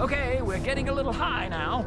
Okay, we're getting a little high now.